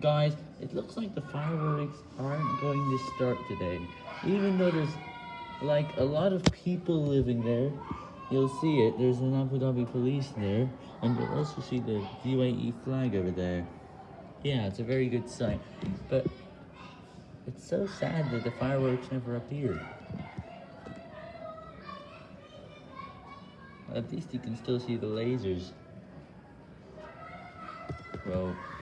Guys, it looks like the fireworks aren't going to start today. Even though there's like a lot of people living there. You'll see it. There's an Abu Dhabi police there. And you'll also see the UAE flag over there. Yeah, it's a very good sight. But it's so sad that the fireworks never appeared. At least you can still see the lasers. Well,